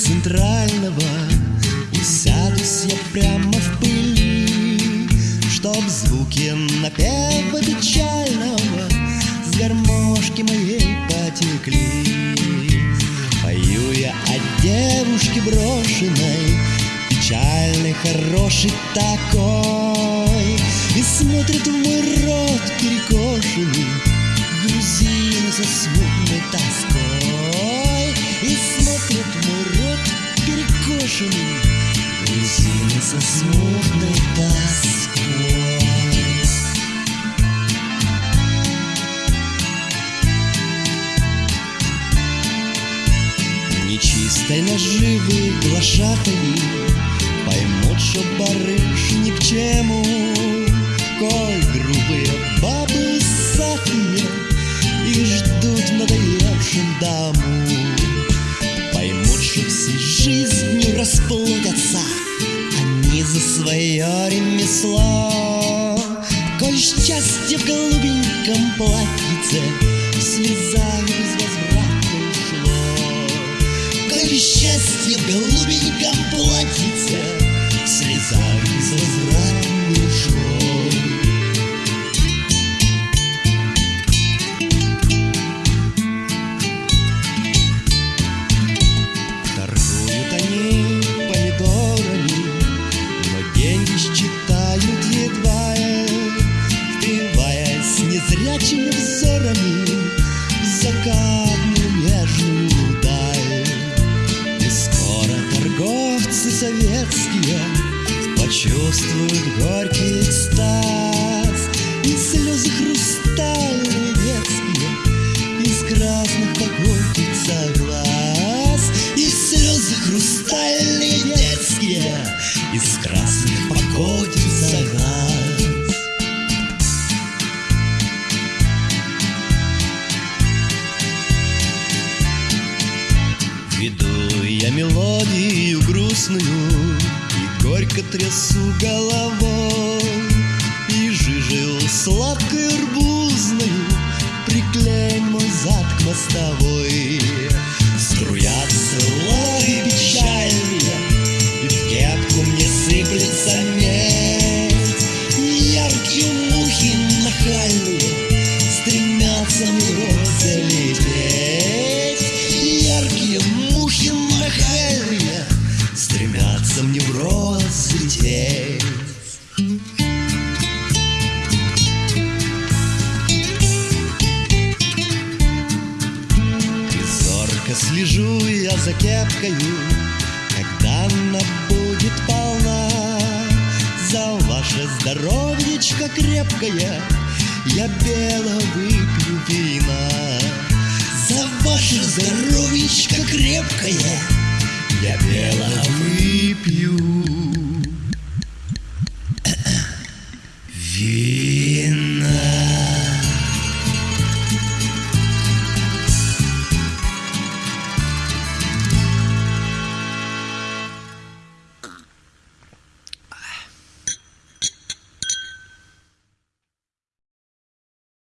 центрального И сядусь я прямо в пыли Чтоб звуки напева печального С гармошки моей потекли. Пою я о девушке брошенной Печальный, хороший такой И смотрит в мой рот перекошенный Со смутной тоской. Нечистой наживы глашатаи Поймут, что барыш ни к чему. Коль грубые бабы усатые Их ждут в надоевшем дому. Поймут, что всей жизнью расплодятся за свое ремесло Коль счастье в голубеньком платьице Слезами безвозвратно ушло. Коль счастье в голубеньком платьице незрячими взорами в закатную нежную даль. И скоро торговцы советские почувствуют горький экстаз Веду я мелодию грустную И горько трясу головой. И жижил сладкой арбузную Приклеен мой зад к мостовой зорко слежу я за кепкою, Когда она будет полна. За ваше здоровьечко крепкое Я бело выпью вина. За ваше здоровьечко крепкое Я бело выпью